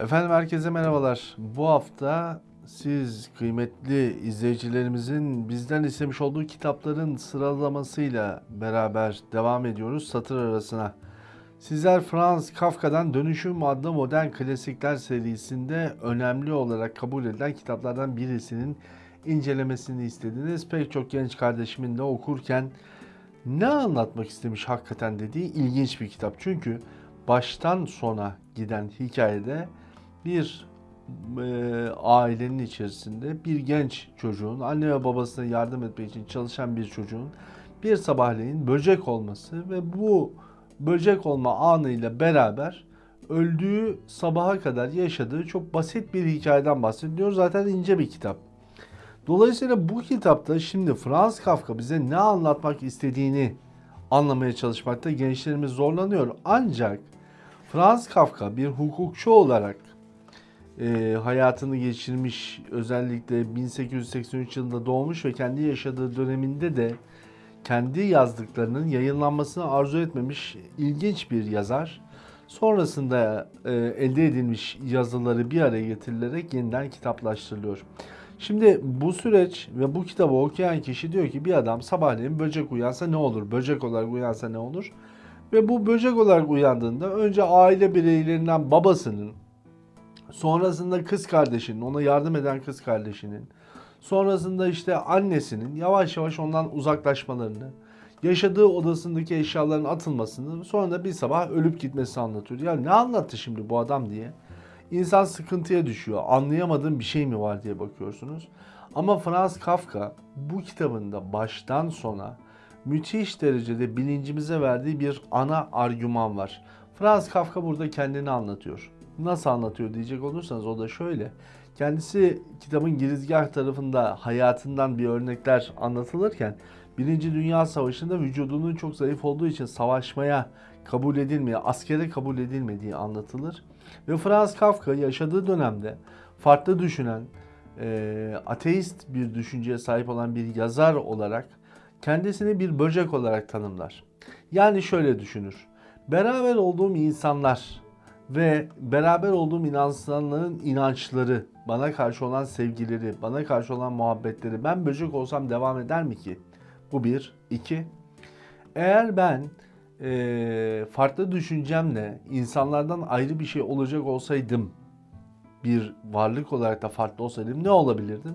Efendim herkese merhabalar. Bu hafta siz kıymetli izleyicilerimizin bizden istemiş olduğu kitapların sıralamasıyla beraber devam ediyoruz satır arasına. Sizler Franz Kafka'dan Dönüşüm adlı modern klasikler serisinde önemli olarak kabul edilen kitaplardan birisinin incelemesini istediniz. Pek çok genç kardeşimin de okurken ne anlatmak istemiş hakikaten dediği ilginç bir kitap. Çünkü baştan sona giden hikayede bir e, ailenin içerisinde bir genç çocuğun anne ve babasına yardım etmek için çalışan bir çocuğun bir sabahleyin böcek olması ve bu böcek olma anıyla beraber öldüğü sabaha kadar yaşadığı çok basit bir hikayeden bahsediyor. Zaten ince bir kitap. Dolayısıyla bu kitapta şimdi Franz Kafka bize ne anlatmak istediğini anlamaya çalışmakta gençlerimiz zorlanıyor. Ancak Franz Kafka bir hukukçu olarak e, hayatını geçirmiş özellikle 1883 yılında doğmuş ve kendi yaşadığı döneminde de kendi yazdıklarının yayınlanmasını arzu etmemiş ilginç bir yazar. Sonrasında e, elde edilmiş yazıları bir araya getirilerek yeniden kitaplaştırılıyor. Şimdi bu süreç ve bu kitabı okuyan kişi diyor ki bir adam sabahleyin böcek uyansa ne olur? Böcek olarak uyansa ne olur? Ve bu böcek olarak uyandığında önce aile bireylerinden babasının, sonrasında kız kardeşinin, ona yardım eden kız kardeşinin, sonrasında işte annesinin yavaş yavaş ondan uzaklaşmalarını, yaşadığı odasındaki eşyaların atılmasını, sonra da bir sabah ölüp gitmesini anlatıyor. Ya ne anlattı şimdi bu adam diye. İnsan sıkıntıya düşüyor. Anlayamadığım bir şey mi var diye bakıyorsunuz. Ama Franz Kafka bu kitabında baştan sona müthiş derecede bilincimize verdiği bir ana argüman var. Franz Kafka burada kendini anlatıyor. Nasıl anlatıyor diyecek olursanız o da şöyle. Kendisi kitabın girizgah tarafında hayatından bir örnekler anlatılırken Birinci Dünya Savaşı'nda vücudunun çok zayıf olduğu için savaşmaya kabul edilmeye, askere kabul edilmediği anlatılır. Ve Franz Kafka yaşadığı dönemde farklı düşünen, e, ateist bir düşünceye sahip olan bir yazar olarak kendisini bir böcek olarak tanımlar. Yani şöyle düşünür. Beraber olduğum insanlar ve beraber olduğum insanların inançları, bana karşı olan sevgileri, bana karşı olan muhabbetleri ben böcek olsam devam eder mi ki? Bu bir. iki. Eğer ben e, farklı düşüncemle insanlardan ayrı bir şey olacak olsaydım, bir varlık olarak da farklı olsaydım ne olabilirdim?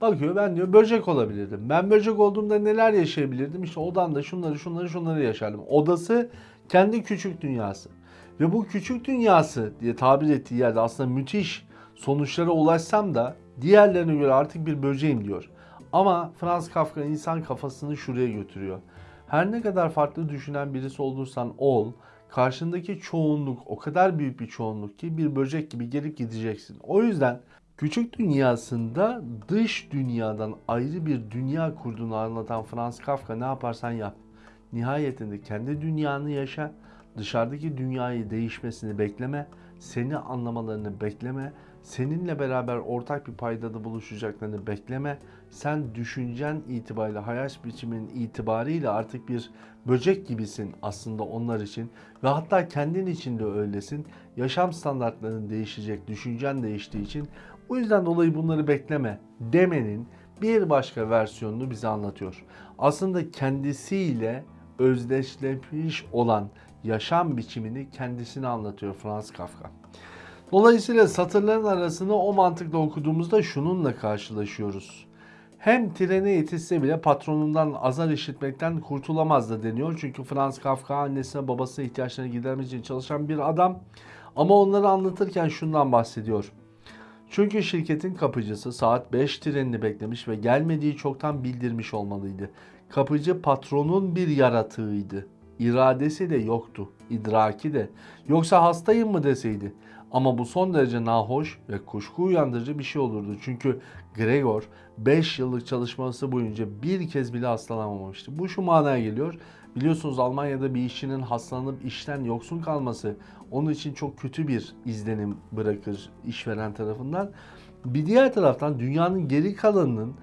Bakıyor ben diyor böcek olabilirdim. Ben böcek olduğumda neler yaşayabilirdim? İşte odamda şunları şunları şunları yaşardım. Odası kendi küçük dünyası. Ve bu küçük dünyası diye tabir ettiği yerde aslında müthiş sonuçlara ulaşsam da diğerlerine göre artık bir böceğim diyor. Ama Franz Kafka insan kafasını şuraya götürüyor. Her ne kadar farklı düşünen birisi olursan ol, karşındaki çoğunluk o kadar büyük bir çoğunluk ki bir böcek gibi gelip gideceksin. O yüzden küçük dünyasında dış dünyadan ayrı bir dünya kurduğunu anlatan Franz Kafka ne yaparsan yap. Nihayetinde kendi dünyanı yaşa, dışarıdaki dünyayı değişmesini bekleme, seni anlamalarını bekleme, seninle beraber ortak bir paydada buluşacaklarını bekleme. Sen düşüncen itibariyle, hayat biçimin itibariyle artık bir böcek gibisin aslında onlar için. Ve hatta kendin için de öylesin. Yaşam standartların değişecek, düşüncen değiştiği için. O yüzden dolayı bunları bekleme demenin bir başka versiyonunu bize anlatıyor. Aslında kendisiyle özdeşleşmiş olan yaşam biçimini kendisine anlatıyor Franz Kafka. Dolayısıyla satırların arasını o mantıkla okuduğumuzda şununla karşılaşıyoruz. Hem trene yetişse bile patronundan azar işitmekten kurtulamaz da deniyor. Çünkü Franz Kafka annesine babasına ihtiyaçlarını gidermek için çalışan bir adam. Ama onları anlatırken şundan bahsediyor. Çünkü şirketin kapıcısı saat 5 trenini beklemiş ve gelmediği çoktan bildirmiş olmalıydı. Kapıcı patronun bir yaratığıydı. İradesi de yoktu, idraki de. Yoksa hastayım mı deseydi. Ama bu son derece nahoş ve kuşku uyandırıcı bir şey olurdu. Çünkü Gregor 5 yıllık çalışması boyunca bir kez bile hastalanmamıştı. Bu şu manaya geliyor. Biliyorsunuz Almanya'da bir işçinin hastalanıp işten yoksun kalması onun için çok kötü bir izlenim bırakır işveren tarafından. Bir diğer taraftan dünyanın geri kalanının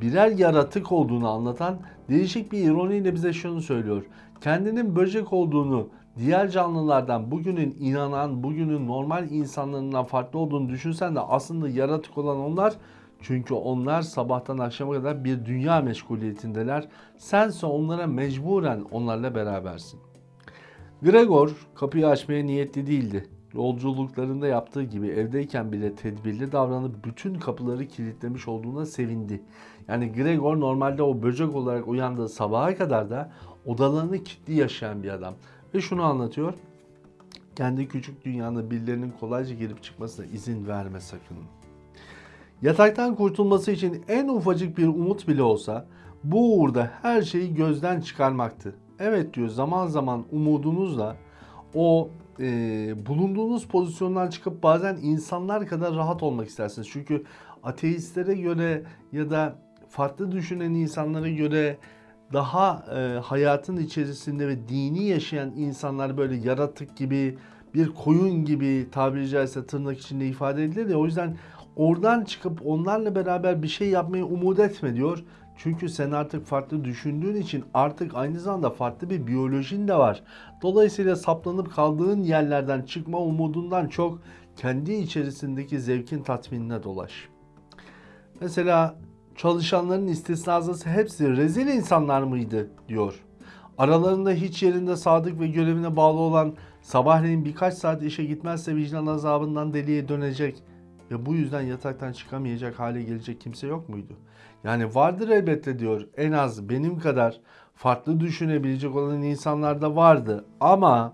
birer yaratık olduğunu anlatan değişik bir ironiyle bize şunu söylüyor. Kendinin böcek olduğunu diğer canlılardan bugünün inanan, bugünün normal insanlarından farklı olduğunu düşünsen de aslında yaratık olan onlar. Çünkü onlar sabahtan akşama kadar bir dünya meşguliyetindeler. Sense onlara mecburen onlarla berabersin. Gregor kapıyı açmaya niyetli değildi. Yolculuklarında yaptığı gibi evdeyken bile tedbirli davranıp bütün kapıları kilitlemiş olduğuna sevindi. Yani Gregor normalde o böcek olarak uyandığı sabaha kadar da odalarını kilitli yaşayan bir adam. Ve şunu anlatıyor. Kendi küçük dünyanda birilerinin kolayca girip çıkmasına izin verme sakın. Yataktan kurtulması için en ufacık bir umut bile olsa bu uğurda her şeyi gözden çıkarmaktı. Evet diyor zaman zaman umudunuzla o e, bulunduğunuz pozisyondan çıkıp bazen insanlar kadar rahat olmak istersiniz. Çünkü ateistlere göre ya da farklı düşünen insanlara göre daha e, hayatın içerisinde ve dini yaşayan insanlar böyle yaratık gibi bir koyun gibi tabiri caizse tırnak içinde ifade edilir ya o yüzden oradan çıkıp onlarla beraber bir şey yapmayı umut etme diyor. Çünkü sen artık farklı düşündüğün için artık aynı zamanda farklı bir biyolojin de var. Dolayısıyla saplanıp kaldığın yerlerden çıkma umudundan çok kendi içerisindeki zevkin tatminine dolaş. Mesela çalışanların istisnası hepsi rezil insanlar mıydı diyor. Aralarında hiç yerinde sadık ve görevine bağlı olan sabahleyin birkaç saat işe gitmezse vicdan azabından deliye dönecek ve bu yüzden yataktan çıkamayacak hale gelecek kimse yok muydu? Yani vardır elbette diyor en az benim kadar farklı düşünebilecek olan insanlar da vardı ama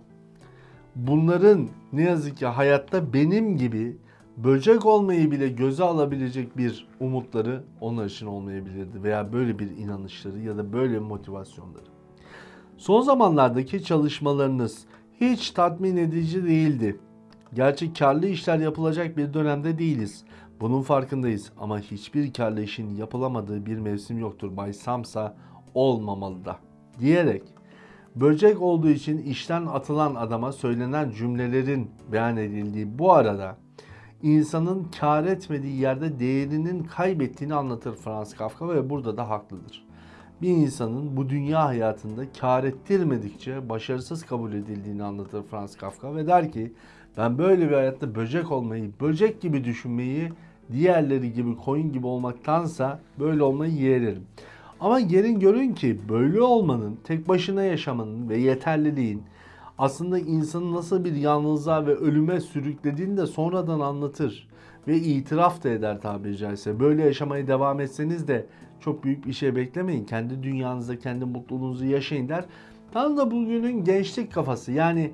bunların ne yazık ki hayatta benim gibi böcek olmayı bile göze alabilecek bir umutları onlar için olmayabilirdi veya böyle bir inanışları ya da böyle motivasyonları. Son zamanlardaki çalışmalarınız hiç tatmin edici değildi. Gerçi karlı işler yapılacak bir dönemde değiliz. Bunun farkındayız ama hiçbir karlı işin yapılamadığı bir mevsim yoktur. Bay Samsa olmamalı da. Diyerek böcek olduğu için işten atılan adama söylenen cümlelerin beyan edildiği bu arada insanın kar etmediği yerde değerinin kaybettiğini anlatır Franz Kafka ve burada da haklıdır. Bir insanın bu dünya hayatında kar ettirmedikçe başarısız kabul edildiğini anlatır Franz Kafka ve der ki ben böyle bir hayatta böcek olmayı, böcek gibi düşünmeyi, diğerleri gibi koyun gibi olmaktansa böyle olmayı yeğlerim. Ama gelin görün ki böyle olmanın, tek başına yaşamanın ve yeterliliğin aslında insanı nasıl bir yalnızlığa ve ölüme sürüklediğini de sonradan anlatır. Ve itiraf da eder tabiri caizse. Böyle yaşamaya devam etseniz de çok büyük bir şey beklemeyin. Kendi dünyanızda, kendi mutluluğunuzu yaşayın der. Tam da bugünün gençlik kafası. Yani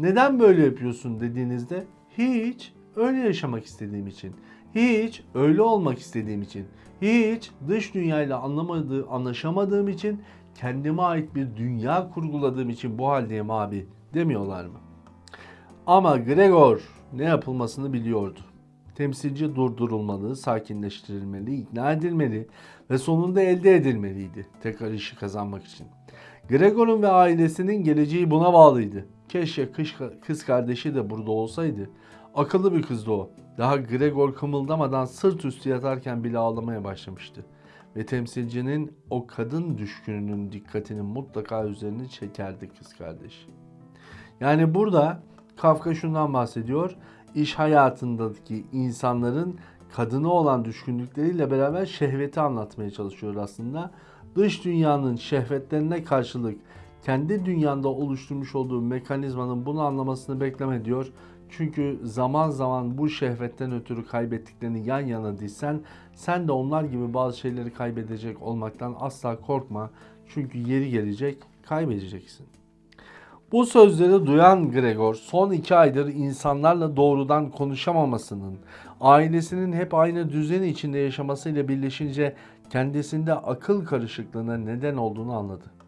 neden böyle yapıyorsun dediğinizde hiç öyle yaşamak istediğim için. Hiç öyle olmak istediğim için. Hiç dış dünyayla anlamadığı, anlaşamadığım için kendime ait bir dünya kurguladığım için bu haldeyim abi demiyorlar mı? Ama Gregor ne yapılmasını biliyordu. Temsilci durdurulmalı, sakinleştirilmeli, ikna edilmeli ve sonunda elde edilmeliydi tekrar işi kazanmak için. Gregor'un ve ailesinin geleceği buna bağlıydı. Keşke kız, kardeşi de burada olsaydı. Akıllı bir kızdı o. Daha Gregor kımıldamadan sırt üstü yatarken bile ağlamaya başlamıştı. Ve temsilcinin o kadın düşkününün dikkatini mutlaka üzerine çekerdi kız kardeşi. Yani burada Kafka şundan bahsediyor. İş hayatındaki insanların kadına olan düşkünlükleriyle beraber şehveti anlatmaya çalışıyor aslında. Dış dünyanın şehvetlerine karşılık kendi dünyanda oluşturmuş olduğu mekanizmanın bunu anlamasını bekleme diyor. Çünkü zaman zaman bu şehvetten ötürü kaybettiklerini yan yana dizsen sen de onlar gibi bazı şeyleri kaybedecek olmaktan asla korkma. Çünkü yeri gelecek kaybedeceksin. Bu sözleri duyan Gregor son iki aydır insanlarla doğrudan konuşamamasının, ailesinin hep aynı düzeni içinde yaşamasıyla birleşince kendisinde akıl karışıklığına neden olduğunu anladı.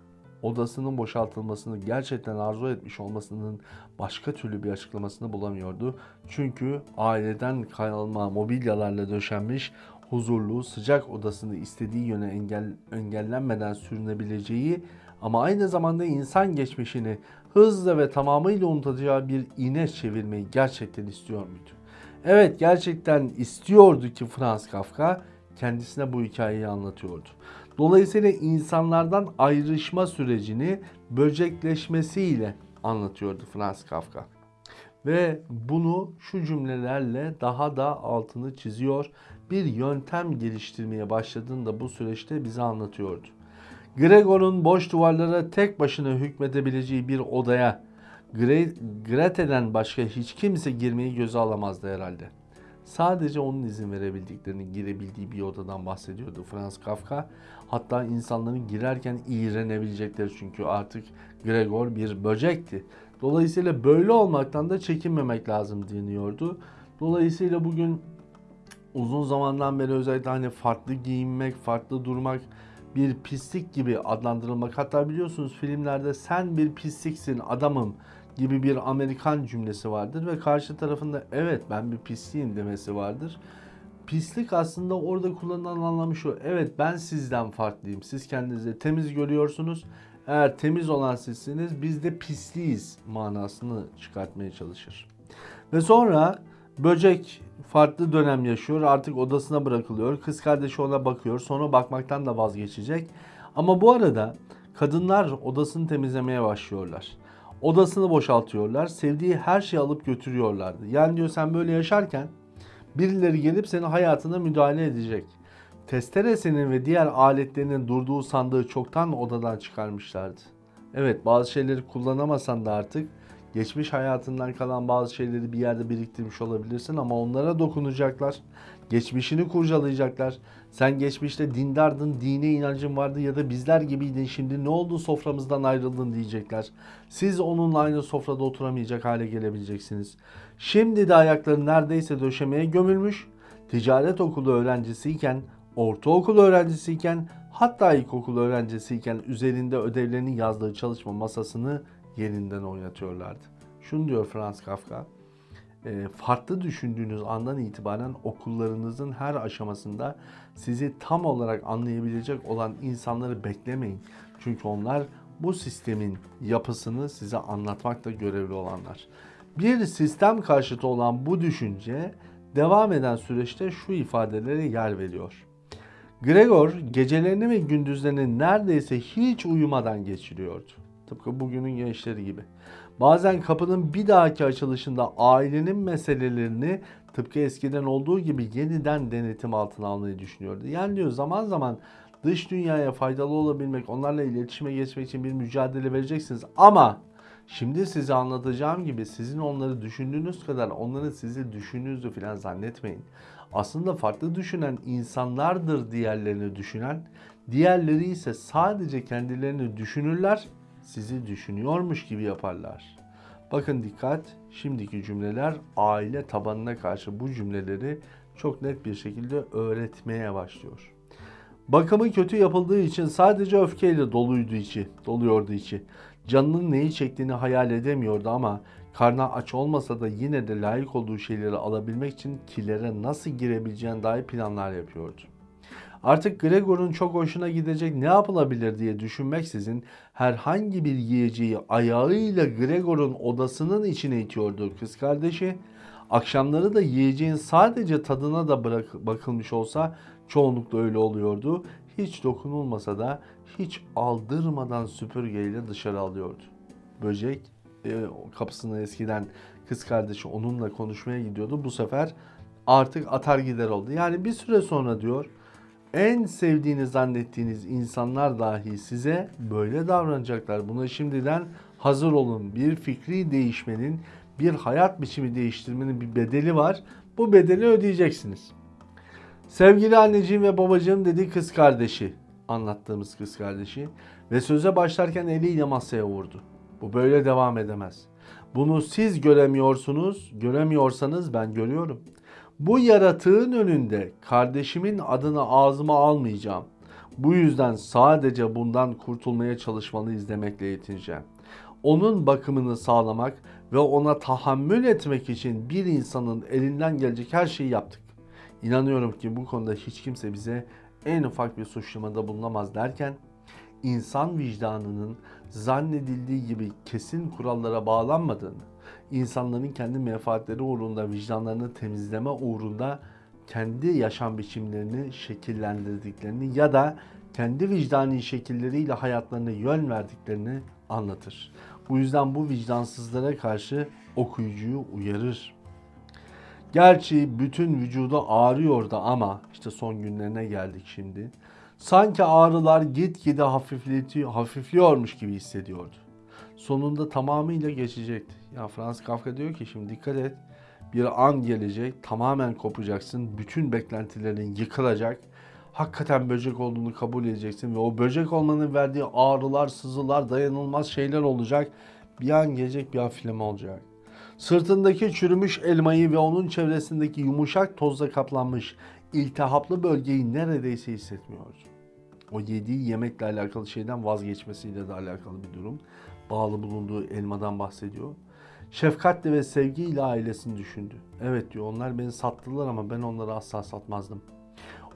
Odasının boşaltılmasını gerçekten arzu etmiş olmasının başka türlü bir açıklamasını bulamıyordu. Çünkü aileden kalma mobilyalarla döşenmiş huzurlu, sıcak odasını istediği yöne engel, engellenmeden sürünebileceği ama aynı zamanda insan geçmişini hızla ve tamamıyla unutacağı bir iğne çevirmeyi gerçekten istiyor muydu? Evet gerçekten istiyordu ki Franz Kafka kendisine bu hikayeyi anlatıyordu. Dolayısıyla insanlardan ayrışma sürecini böcekleşmesiyle anlatıyordu Franz Kafka. Ve bunu şu cümlelerle daha da altını çiziyor. Bir yöntem geliştirmeye başladığında bu süreçte bize anlatıyordu. Gregor'un boş duvarlara tek başına hükmedebileceği bir odaya Gre Grete'den başka hiç kimse girmeyi göze alamazdı herhalde. Sadece onun izin verebildiklerini girebildiği bir odadan bahsediyordu Franz Kafka. Hatta insanların girerken iğrenebilecekleri çünkü artık Gregor bir böcekti. Dolayısıyla böyle olmaktan da çekinmemek lazım deniyordu. Dolayısıyla bugün uzun zamandan beri özellikle hani farklı giyinmek, farklı durmak bir pislik gibi adlandırılmak. Hatta biliyorsunuz filmlerde sen bir pisliksin adamım gibi bir Amerikan cümlesi vardır ve karşı tarafında evet ben bir pisliğim demesi vardır. Pislik aslında orada kullanılan anlamı şu. Evet ben sizden farklıyım. Siz kendinizi temiz görüyorsunuz. Eğer temiz olan sizsiniz biz de pisliyiz manasını çıkartmaya çalışır. Ve sonra böcek farklı dönem yaşıyor. Artık odasına bırakılıyor. Kız kardeşi ona bakıyor. Sonra bakmaktan da vazgeçecek. Ama bu arada kadınlar odasını temizlemeye başlıyorlar. Odasını boşaltıyorlar. Sevdiği her şeyi alıp götürüyorlardı. Yani diyor sen böyle yaşarken birileri gelip senin hayatına müdahale edecek. Testeresinin ve diğer aletlerinin durduğu sandığı çoktan odadan çıkarmışlardı. Evet bazı şeyleri kullanamasan da artık geçmiş hayatından kalan bazı şeyleri bir yerde biriktirmiş olabilirsin ama onlara dokunacaklar. Geçmişini kurcalayacaklar. Sen geçmişte dindardın, dine inancın vardı ya da bizler gibiydin. Şimdi ne oldu soframızdan ayrıldın diyecekler. Siz onunla aynı sofrada oturamayacak hale gelebileceksiniz. Şimdi de ayakları neredeyse döşemeye gömülmüş. Ticaret okulu öğrencisiyken, ortaokul öğrencisiyken, hatta ilkokul öğrencisiyken üzerinde ödevlerini yazdığı çalışma masasını yerinden oynatıyorlardı. Şunu diyor Franz Kafka. e, Farklı düşündüğünüz andan itibaren okullarınızın her aşamasında sizi tam olarak anlayabilecek olan insanları beklemeyin. Çünkü onlar bu sistemin yapısını size anlatmakta görevli olanlar. Bir sistem karşıtı olan bu düşünce devam eden süreçte şu ifadelere yer veriyor. Gregor gecelerini ve gündüzlerini neredeyse hiç uyumadan geçiriyordu. Tıpkı bugünün gençleri gibi. Bazen kapının bir dahaki açılışında ailenin meselelerini tıpkı eskiden olduğu gibi yeniden denetim altına almayı düşünüyordu. Yani diyor zaman zaman dış dünyaya faydalı olabilmek, onlarla iletişime geçmek için bir mücadele vereceksiniz. Ama şimdi size anlatacağım gibi sizin onları düşündüğünüz kadar onların sizi düşündüğünüzü falan zannetmeyin. Aslında farklı düşünen insanlardır diğerlerini düşünen. Diğerleri ise sadece kendilerini düşünürler, sizi düşünüyormuş gibi yaparlar. Bakın dikkat, şimdiki cümleler aile tabanına karşı bu cümleleri çok net bir şekilde öğretmeye başlıyor. Bakımı kötü yapıldığı için sadece öfkeyle doluydu içi, doluyordu içi. Canının neyi çektiğini hayal edemiyordu ama karnı aç olmasa da yine de layık olduğu şeyleri alabilmek için kilere nasıl girebileceğine dair planlar yapıyordu. Artık Gregor'un çok hoşuna gidecek ne yapılabilir diye düşünmeksizin herhangi bir yiyeceği ayağıyla Gregor'un odasının içine itiyordu kız kardeşi. Akşamları da yiyeceğin sadece tadına da bırak, bakılmış olsa çoğunlukla öyle oluyordu. Hiç dokunulmasa da hiç aldırmadan süpürgeyle dışarı alıyordu. Böcek e, kapısına eskiden kız kardeşi onunla konuşmaya gidiyordu. Bu sefer artık atar gider oldu. Yani bir süre sonra diyor en sevdiğini zannettiğiniz insanlar dahi size böyle davranacaklar. Buna şimdiden hazır olun. Bir fikri değişmenin, bir hayat biçimi değiştirmenin bir bedeli var. Bu bedeli ödeyeceksiniz. Sevgili anneciğim ve babacığım dedi kız kardeşi. Anlattığımız kız kardeşi. Ve söze başlarken eliyle masaya vurdu. Bu böyle devam edemez. Bunu siz göremiyorsunuz. Göremiyorsanız ben görüyorum. Bu yaratığın önünde kardeşimin adını ağzıma almayacağım. Bu yüzden sadece bundan kurtulmaya çalışmalıyız demekle yetineceğim. Onun bakımını sağlamak ve ona tahammül etmek için bir insanın elinden gelecek her şeyi yaptık. İnanıyorum ki bu konuda hiç kimse bize en ufak bir suçlamada bulunamaz derken insan vicdanının zannedildiği gibi kesin kurallara bağlanmadığını, insanların kendi menfaatleri uğrunda vicdanlarını temizleme uğrunda kendi yaşam biçimlerini şekillendirdiklerini ya da kendi vicdani şekilleriyle hayatlarına yön verdiklerini anlatır. Bu yüzden bu vicdansızlara karşı okuyucuyu uyarır. Gerçi bütün vücudu ağrıyordu ama işte son günlerine geldik şimdi. Sanki ağrılar gitgide hafifliyormuş gibi hissediyordu. Sonunda tamamıyla geçecekti. Ya Franz Kafka diyor ki şimdi dikkat et. Bir an gelecek, tamamen kopacaksın. Bütün beklentilerin yıkılacak. Hakikaten böcek olduğunu kabul edeceksin ve o böcek olmanın verdiği ağrılar, sızılar, dayanılmaz şeyler olacak. Bir an gelecek, bir hafifleme olacak. Sırtındaki çürümüş elmayı ve onun çevresindeki yumuşak tozla kaplanmış iltihaplı bölgeyi neredeyse hissetmiyor. O yediği yemekle alakalı şeyden vazgeçmesiyle de alakalı bir durum. Bağlı bulunduğu elmadan bahsediyor. Şefkatle ve sevgiyle ailesini düşündü. Evet diyor onlar beni sattılar ama ben onları asla satmazdım.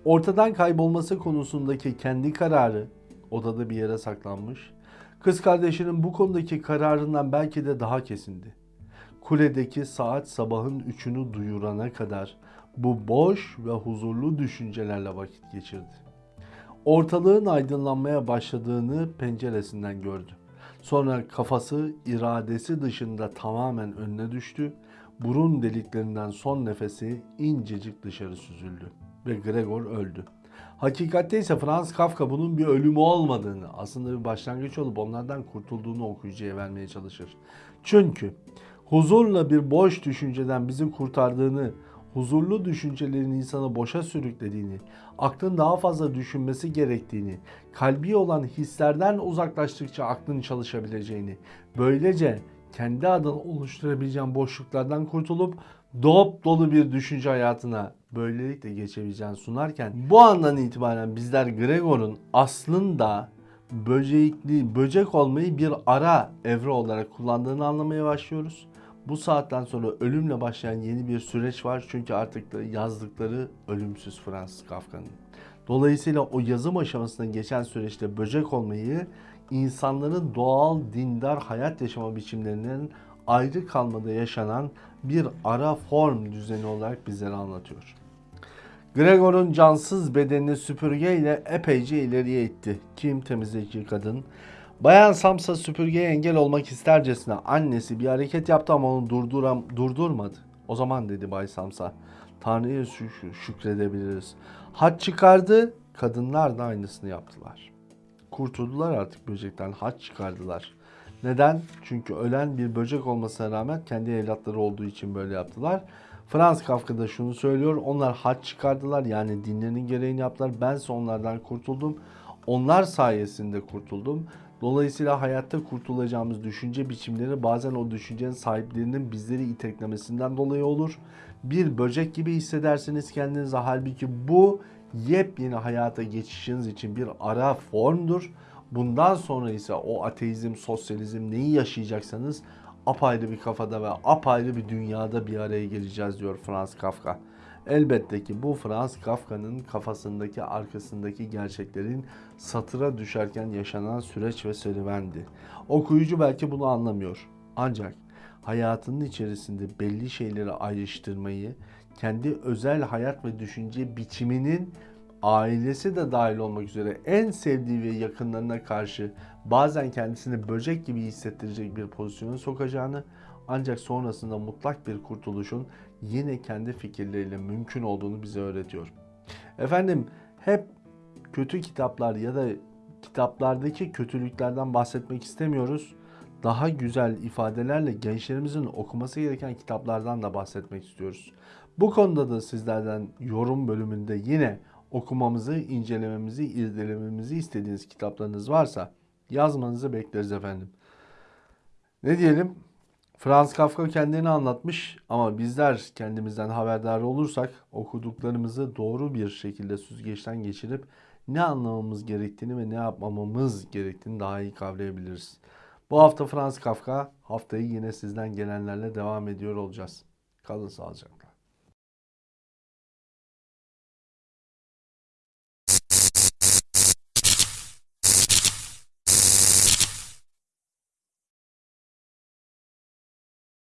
Ortadan kaybolması konusundaki kendi kararı odada bir yere saklanmış. Kız kardeşinin bu konudaki kararından belki de daha kesindi. Kuledeki saat sabahın üçünü duyurana kadar bu boş ve huzurlu düşüncelerle vakit geçirdi. Ortalığın aydınlanmaya başladığını penceresinden gördü. Sonra kafası iradesi dışında tamamen önüne düştü. Burun deliklerinden son nefesi incecik dışarı süzüldü ve Gregor öldü. Hakikatte ise Franz Kafka bunun bir ölümü olmadığını, aslında bir başlangıç olup onlardan kurtulduğunu okuyucuya vermeye çalışır. Çünkü huzurla bir boş düşünceden bizi kurtardığını, huzurlu düşüncelerin insanı boşa sürüklediğini, aklın daha fazla düşünmesi gerektiğini, kalbi olan hislerden uzaklaştıkça aklın çalışabileceğini, böylece kendi adına oluşturabileceğin boşluklardan kurtulup dop dolu bir düşünce hayatına böylelikle geçebileceğini sunarken bu andan itibaren bizler Gregor'un aslında böcekli, böcek olmayı bir ara evre olarak kullandığını anlamaya başlıyoruz. Bu saatten sonra ölümle başlayan yeni bir süreç var çünkü artık yazdıkları ölümsüz Fransız Kafka'nın. Dolayısıyla o yazım aşamasından geçen süreçte böcek olmayı insanların doğal dindar hayat yaşama biçimlerinin ayrı kalmada yaşanan bir ara form düzeni olarak bizlere anlatıyor. Gregor'un cansız bedenini süpürgeyle epeyce ileriye itti. Kim temizleyici kadın. Bayan Samsa süpürgeye engel olmak istercesine annesi bir hareket yaptı ama onu durduram, durdurmadı. O zaman dedi Bay Samsa. Tanrı'ya şük- şükredebiliriz. Haç çıkardı, kadınlar da aynısını yaptılar. Kurtuldular artık böcekten, haç çıkardılar. Neden? Çünkü ölen bir böcek olmasına rağmen kendi evlatları olduğu için böyle yaptılar. Franz Kafka da şunu söylüyor. Onlar haç çıkardılar yani dinlerinin gereğini yaptılar. Bense onlardan kurtuldum. Onlar sayesinde kurtuldum. Dolayısıyla hayatta kurtulacağımız düşünce biçimleri bazen o düşüncenin sahiplerinin bizleri iteklemesinden dolayı olur. Bir böcek gibi hissedersiniz kendinizi. Halbuki bu yepyeni hayata geçişiniz için bir ara formdur. Bundan sonra ise o ateizm, sosyalizm neyi yaşayacaksanız apayrı bir kafada ve apayrı bir dünyada bir araya geleceğiz diyor Franz Kafka. Elbette ki bu Franz Kafka'nın kafasındaki arkasındaki gerçeklerin satıra düşerken yaşanan süreç ve serüvendi. Okuyucu belki bunu anlamıyor. Ancak hayatının içerisinde belli şeyleri ayrıştırmayı, kendi özel hayat ve düşünce biçiminin ailesi de dahil olmak üzere en sevdiği ve yakınlarına karşı bazen kendisini böcek gibi hissettirecek bir pozisyona sokacağını ancak sonrasında mutlak bir kurtuluşun yine kendi fikirleriyle mümkün olduğunu bize öğretiyor. Efendim hep kötü kitaplar ya da kitaplardaki kötülüklerden bahsetmek istemiyoruz. Daha güzel ifadelerle gençlerimizin okuması gereken kitaplardan da bahsetmek istiyoruz. Bu konuda da sizlerden yorum bölümünde yine okumamızı, incelememizi, irdelememizi istediğiniz kitaplarınız varsa yazmanızı bekleriz efendim. Ne diyelim? Franz Kafka kendini anlatmış ama bizler kendimizden haberdar olursak okuduklarımızı doğru bir şekilde süzgeçten geçirip ne anlamamız gerektiğini ve ne yapmamamız gerektiğini daha iyi kavrayabiliriz. Bu hafta Franz Kafka, haftayı yine sizden gelenlerle devam ediyor olacağız. Kalın sağlıcakla.